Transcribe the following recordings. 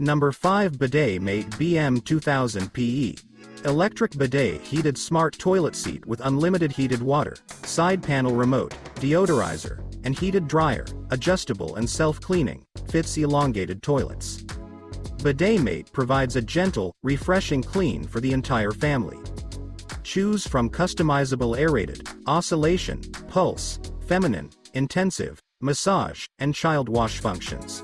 Number 5 Bidet Mate BM 2000 PE. Electric bidet heated smart toilet seat with unlimited heated water, side panel remote, deodorizer, and heated dryer, adjustable and self-cleaning, fits elongated toilets. Bidet Mate provides a gentle, refreshing clean for the entire family. Choose from customizable aerated, oscillation, pulse, feminine, intensive, massage, and child wash functions.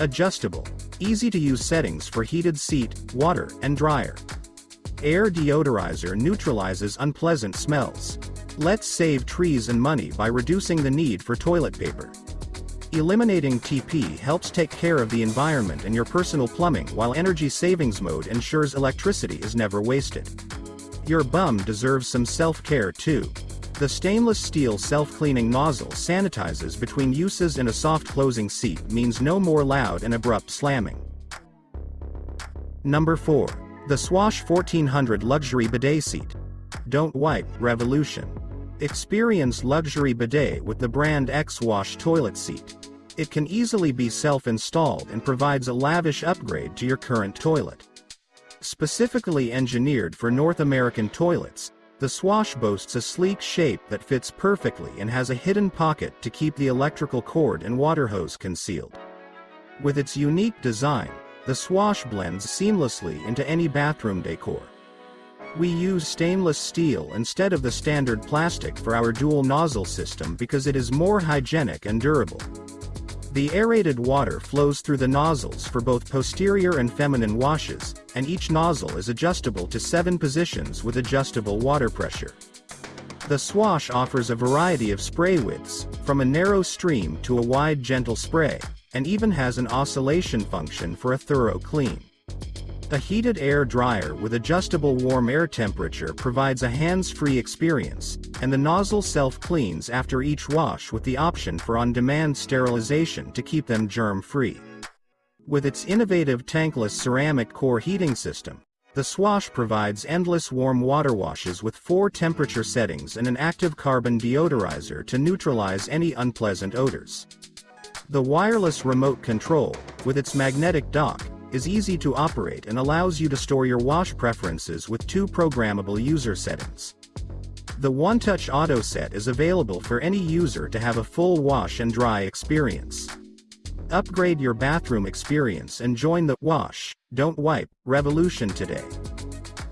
Adjustable, easy to use settings for heated seat, water, and dryer. Air deodorizer neutralizes unpleasant smells. Let's save trees and money by reducing the need for toilet paper. Eliminating TP helps take care of the environment and your personal plumbing while energy savings mode ensures electricity is never wasted. Your bum deserves some self-care too. The stainless steel self-cleaning nozzle sanitizes between uses and a soft closing seat means no more loud and abrupt slamming. Number 4. The Swash 1400 Luxury Bidet Seat. Don't wipe, revolution. Experience luxury bidet with the Brondell Swash toilet seat. It can easily be self-installed and provides a lavish upgrade to your current toilet. Specifically engineered for North American toilets, the Swash boasts a sleek shape that fits perfectly and has a hidden pocket to keep the electrical cord and water hose concealed. With its unique design, the Swash blends seamlessly into any bathroom decor. We use stainless steel instead of the standard plastic for our dual nozzle system because it is more hygienic and durable. The aerated water flows through the nozzles for both posterior and feminine washes, and each nozzle is adjustable to seven positions with adjustable water pressure. The Swash offers a variety of spray widths, from a narrow stream to a wide gentle spray, and even has an oscillation function for a thorough clean. A heated air dryer with adjustable warm air temperature provides a hands-free experience, and the nozzle self-cleans after each wash with the option for on-demand sterilization to keep them germ-free. With its innovative tankless ceramic core heating system, the Swash provides endless warm water washes with four temperature settings and an active carbon deodorizer to neutralize any unpleasant odors. The wireless remote control, with its magnetic dock, is easy to operate and allows you to store your wash preferences with two programmable user settings. The One-Touch Auto Set is available for any user to have a full wash and dry experience. Upgrade your bathroom experience and join the Wash, Don't Wipe revolution today.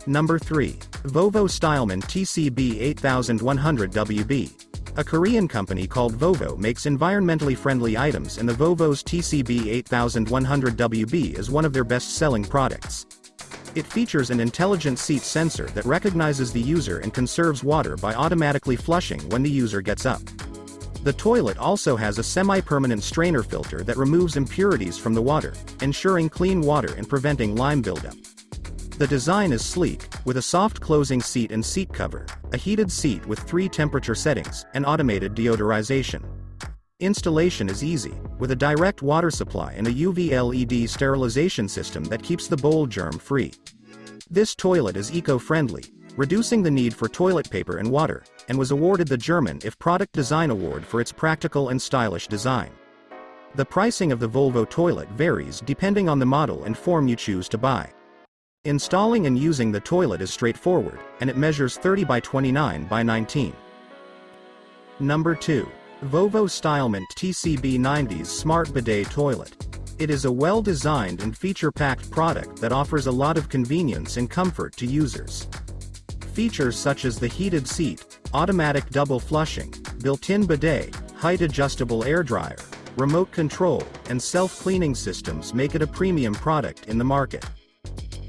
Number 3. Vovo Stylement TCB 8100 WB. A Korean company called Vovo makes environmentally friendly items and the Vovo's TCB 8100WB is one of their best-selling products. It features an intelligent seat sensor that recognizes the user and conserves water by automatically flushing when the user gets up. The toilet also has a semi-permanent strainer filter that removes impurities from the water, ensuring clean water and preventing lime buildup. The design is sleek, with a soft closing seat and seat cover, a heated seat with three temperature settings, and automated deodorization. Installation is easy, with a direct water supply and a UV LED sterilization system that keeps the bowl germ-free. This toilet is eco-friendly, reducing the need for toilet paper and water, and was awarded the German IF Product Design Award for its practical and stylish design. The pricing of the Vovo toilet varies depending on the model and form you choose to buy. Installing and using the toilet is straightforward, and it measures 30 by 29 by 19. Number 2. Vovo Stylement TCB90's Smart Bidet Toilet. It is a well-designed and feature-packed product that offers a lot of convenience and comfort to users. Features such as the heated seat, automatic double flushing, built-in bidet, height-adjustable air dryer, remote control, and self-cleaning systems make it a premium product in the market.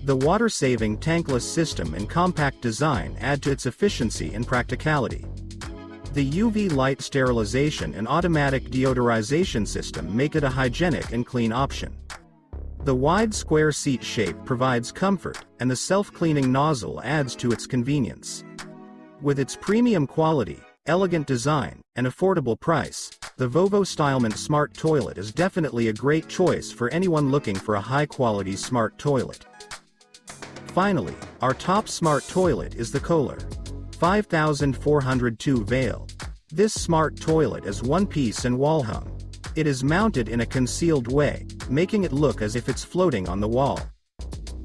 The water-saving tankless system and compact design add to its efficiency and practicality. The UV light sterilization and automatic deodorization system make it a hygienic and clean option. The wide square seat shape provides comfort, and the self-cleaning nozzle adds to its convenience. With its premium quality, elegant design, and affordable price, the Vovo Stylement Smart Toilet is definitely a great choice for anyone looking for a high-quality smart toilet. Finally, our top smart toilet is the Kohler 5402 Veil. This smart toilet is one piece and wall hung. It is mounted in a concealed way, making it look as if it's floating on the wall.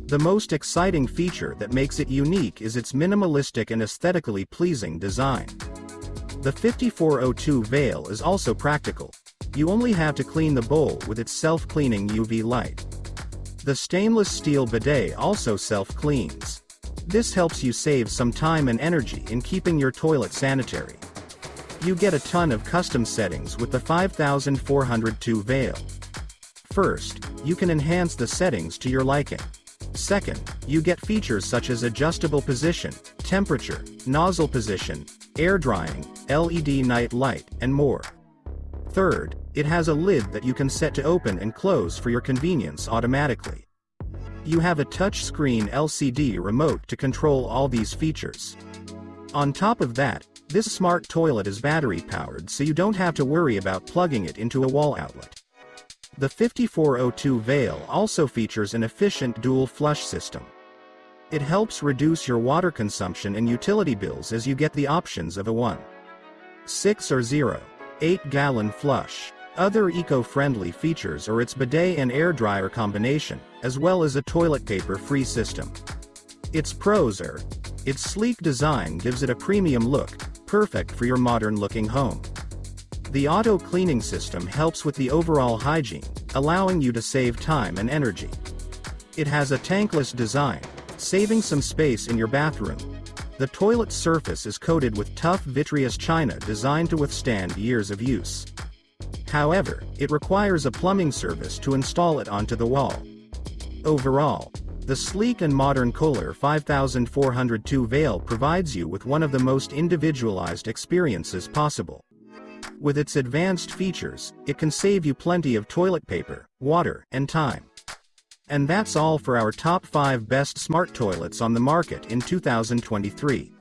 The most exciting feature that makes it unique is its minimalistic and aesthetically pleasing design. The 5402 Veil is also practical. You only have to clean the bowl with its self-cleaning UV light. The stainless steel bidet also self-cleans. This helps you save some time and energy in keeping your toilet sanitary. You get a ton of custom settings with the 5402 Veil. First, you can enhance the settings to your liking. Second, you get features such as adjustable position, temperature, nozzle position, air drying, LED night light, and more. Third, it has a lid that you can set to open and close for your convenience automatically. You have a touchscreen LCD remote to control all these features. On top of that, this smart toilet is battery powered so you don't have to worry about plugging it into a wall outlet. The 5402 Veil also features an efficient dual flush system. It helps reduce your water consumption and utility bills as you get the options of a 1. 6 or 0. 8 gallon flush. Other eco-friendly features are its bidet and air dryer combination, as well as a toilet paper-free system. Its pros are, its sleek design gives it a premium look, perfect for your modern-looking home. The auto-cleaning system helps with the overall hygiene, allowing you to save time and energy. It has a tankless design, saving some space in your bathroom. The toilet surface is coated with tough vitreous china designed to withstand years of use. However, it requires a plumbing service to install it onto the wall. Overall, the sleek and modern Kohler 5402 Veil provides you with one of the most individualized experiences possible. With its advanced features, it can save you plenty of toilet paper, water, and time. And that's all for our top 5 best smart toilets on the market in 2023.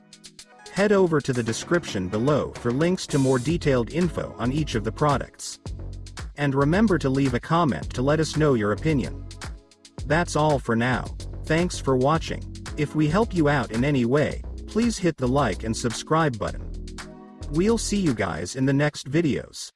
Head over to the description below for links to more detailed info on each of the products. And remember to leave a comment to let us know your opinion. That's all for now. Thanks for watching. If we help you out in any way, please hit the like and subscribe button. We'll see you guys in the next videos.